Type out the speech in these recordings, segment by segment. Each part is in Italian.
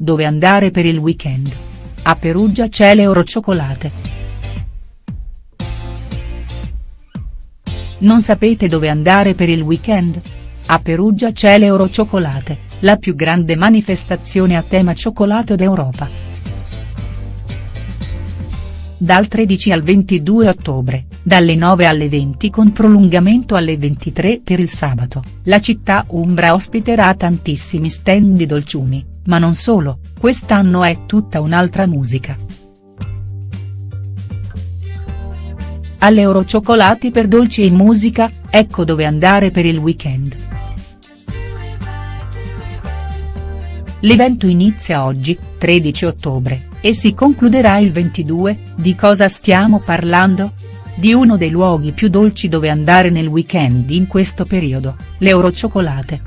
Dove andare per il weekend. A Perugia c'è l'Eurocioccolate. Non sapete dove andare per il weekend? A Perugia c'è l'Eurocioccolate, la più grande manifestazione a tema cioccolato d'Europa. Dal 13 al 22 ottobre, dalle 9 alle 20 con prolungamento alle 23 per il sabato, la città umbra ospiterà tantissimi stand di dolciumi, ma non solo, quest'anno è tutta un'altra musica. All'Eurocioccolati per dolci e musica, ecco dove andare per il weekend. L'evento inizia oggi, 13 ottobre, e si concluderà il 22, di cosa stiamo parlando? Di uno dei luoghi più dolci dove andare nel weekend in questo periodo, l'Eurocioccolate.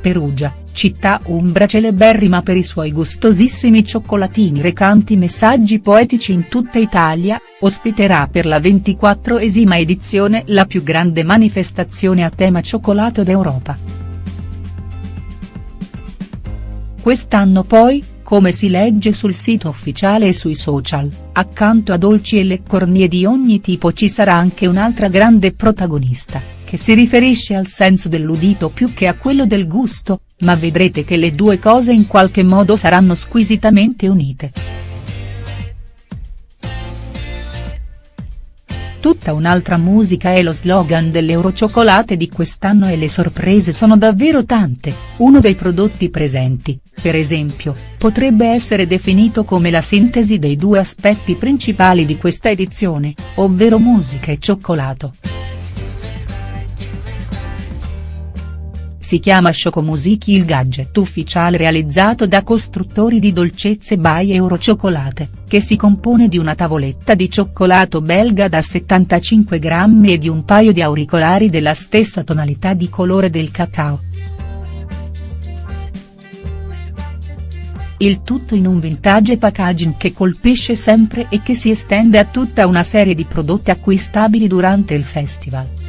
Perugia, città umbra celeberrima per i suoi gustosissimi cioccolatini recanti messaggi poetici in tutta Italia, ospiterà per la 24esima edizione la più grande manifestazione a tema cioccolato d'Europa. Quest'anno poi, come si legge sul sito ufficiale e sui social, accanto a dolci e leccornie di ogni tipo ci sarà anche un'altra grande protagonista, che si riferisce al senso dell'udito più che a quello del gusto, ma vedrete che le due cose in qualche modo saranno squisitamente unite. Tutta un'altra musica è lo slogan dell'Eurocioccolate di quest'anno e le sorprese sono davvero tante, uno dei prodotti presenti, per esempio, potrebbe essere definito come la sintesi dei due aspetti principali di questa edizione, ovvero musica e cioccolato. Si chiama Chocomusichi il gadget ufficiale realizzato da costruttori di dolcezze by Eurocioccolate, che si compone di una tavoletta di cioccolato belga da 75 grammi e di un paio di auricolari della stessa tonalità di colore del cacao. Il tutto in un vintage packaging che colpisce sempre e che si estende a tutta una serie di prodotti acquistabili durante il festival.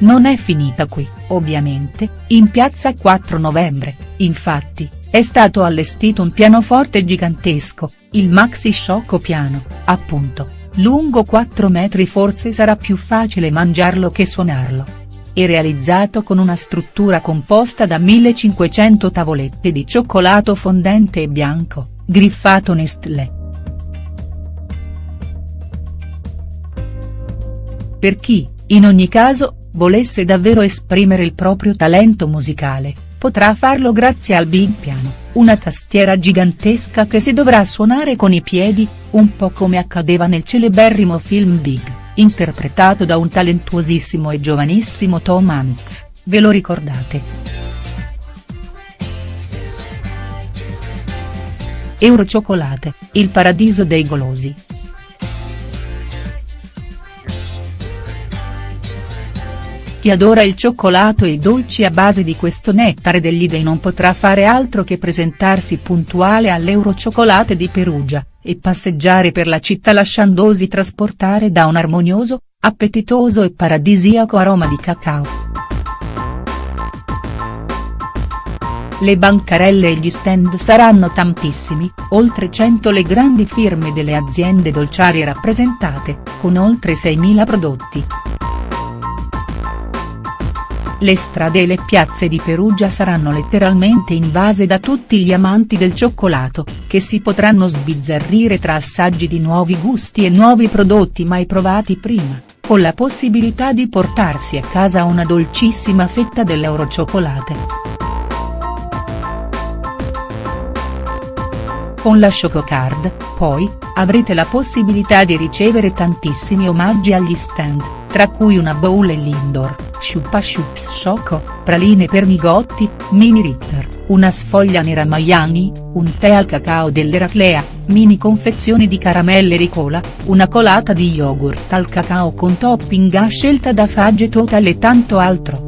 Non è finita qui, ovviamente, in piazza 4 novembre, infatti, è stato allestito un pianoforte gigantesco, il Maxi Sciocco Piano, appunto, lungo 4 metri forse sarà più facile mangiarlo che suonarlo. E realizzato con una struttura composta da 1500 tavolette di cioccolato fondente e bianco, griffato Nestlé. Per chi, in ogni caso, volesse davvero esprimere il proprio talento musicale, potrà farlo grazie al Big Piano, una tastiera gigantesca che si dovrà suonare con i piedi, un po' come accadeva nel celeberrimo film Big, interpretato da un talentuosissimo e giovanissimo Tom Hanks, ve lo ricordate?. Eurocioccolate, il paradiso dei golosi. Chi adora il cioccolato e i dolci a base di questo nettare degli dei non potrà fare altro che presentarsi puntuale all'Eurocioccolate di Perugia, e passeggiare per la città lasciandosi trasportare da un armonioso, appetitoso e paradisiaco aroma di cacao. Le bancarelle e gli stand saranno tantissimi, oltre 100 le grandi firme delle aziende dolciarie rappresentate, con oltre 6.000 prodotti. Le strade e le piazze di Perugia saranno letteralmente invase da tutti gli amanti del cioccolato, che si potranno sbizzarrire tra assaggi di nuovi gusti e nuovi prodotti mai provati prima, con la possibilità di portarsi a casa una dolcissima fetta dell'Eurocioccolate. Con la Chococard, poi, avrete la possibilità di ricevere tantissimi omaggi agli stand, tra cui una bowl e l'indoor Sciuppa Chups Choco, praline per Migotti, mini Ritter, una sfoglia nera Miami, un tè al cacao dell'Eraclea, mini confezioni di caramelle Ricola, una colata di yogurt al cacao con topping a scelta da Fagge Total e tanto altro.